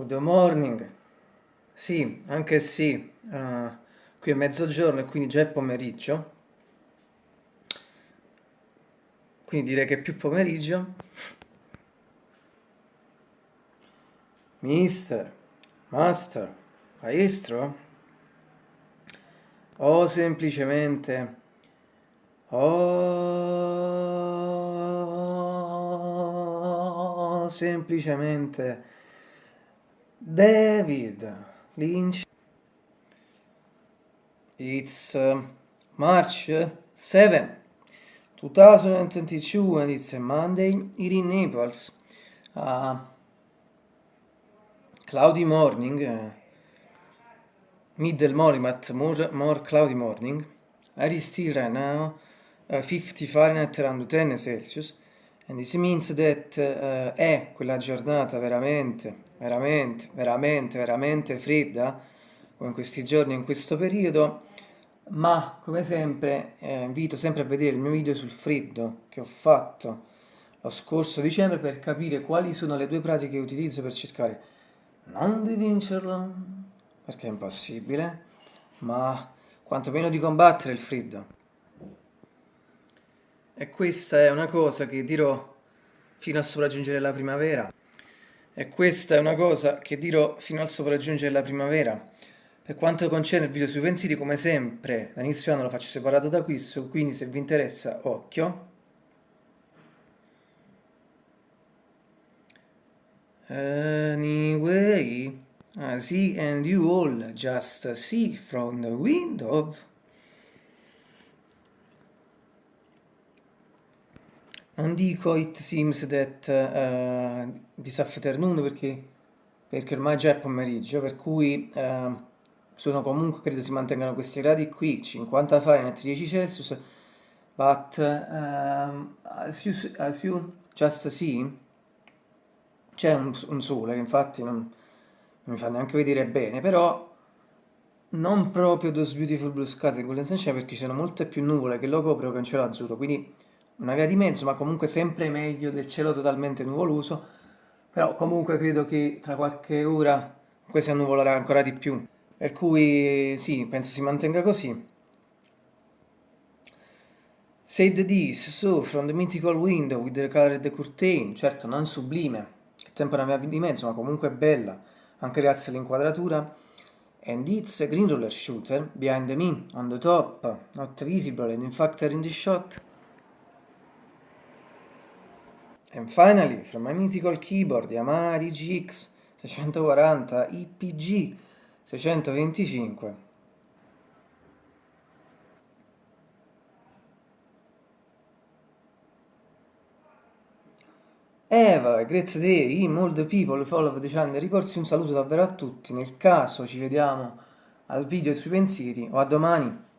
Good morning. Sì, anche sì. Uh, qui è mezzogiorno e quindi già è pomeriggio. Quindi direi che è più pomeriggio. Mister, master, maestro? O semplicemente... O semplicemente David Lynch. It's uh, March 7, 2022 and it's a Monday here in Naples. Uh, cloudy morning, uh, middle morning but more, more cloudy morning. I still right now uh, 50 Fahrenheit around 10 Celsius and this means that uh, è quella giornata veramente veramente, veramente, veramente fredda, come in questi giorni, in questo periodo, ma come sempre eh, invito sempre a vedere il mio video sul freddo che ho fatto lo scorso dicembre per capire quali sono le due pratiche che utilizzo per cercare non di vincerlo, perché è impossibile, ma quantomeno di combattere il freddo. E questa è una cosa che dirò fino a sopraggiungere la primavera. E questa è una cosa che dirò fino al sopraggiungere la primavera. Per quanto concerne il video sui pensieri, come sempre, da inizio anno lo faccio separato da questo, quindi se vi interessa, occhio. Anyway, I see and you all just see from the window non dico it seems that uh, this afternoon perché, perché ormai già è pomeriggio, per cui uh, sono comunque, credo si mantengano questi gradi qui, 50 Fahrenheit, 10 Celsius, but uh, as, you, as you just see, c'è un, un, sole che infatti non, non mi fa neanche vedere bene, però non proprio Those Beautiful Blue Skies e Golden Sunshine perché ci sono molte più nuvole che lo coprono che un cielo azzurro, quindi una via di mezzo, ma comunque sempre meglio del cielo totalmente nuvoloso, però comunque credo che tra qualche ora questo annuvolerà ancora di più, per cui sì, penso si mantenga così. Said this, so from the mythical window with the colored curtain, certo non sublime, che tempo una via di mezzo, ma comunque bella, anche grazie all'inquadratura, and it's a green roller shooter behind me, on the top, not visible and in fact in the shot. And finally, from my mythical keyboard Yamaha DGX 640 IPG 625 Eva, great day, all the people follow the channel, riporsi un saluto davvero a tutti, nel caso ci vediamo al video sui pensieri o a domani.